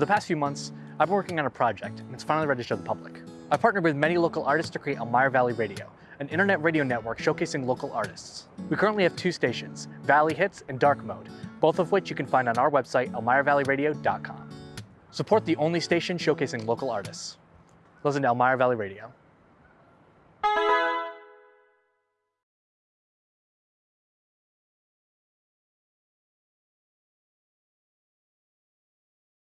For the past few months, I've been working on a project, and it's finally ready to show the public. I partnered with many local artists to create Elmira Valley Radio, an internet radio network showcasing local artists. We currently have two stations, Valley Hits and Dark Mode, both of which you can find on our website, elmiravalleyradio.com. Support the only station showcasing local artists. Listen to Elmira Valley Radio.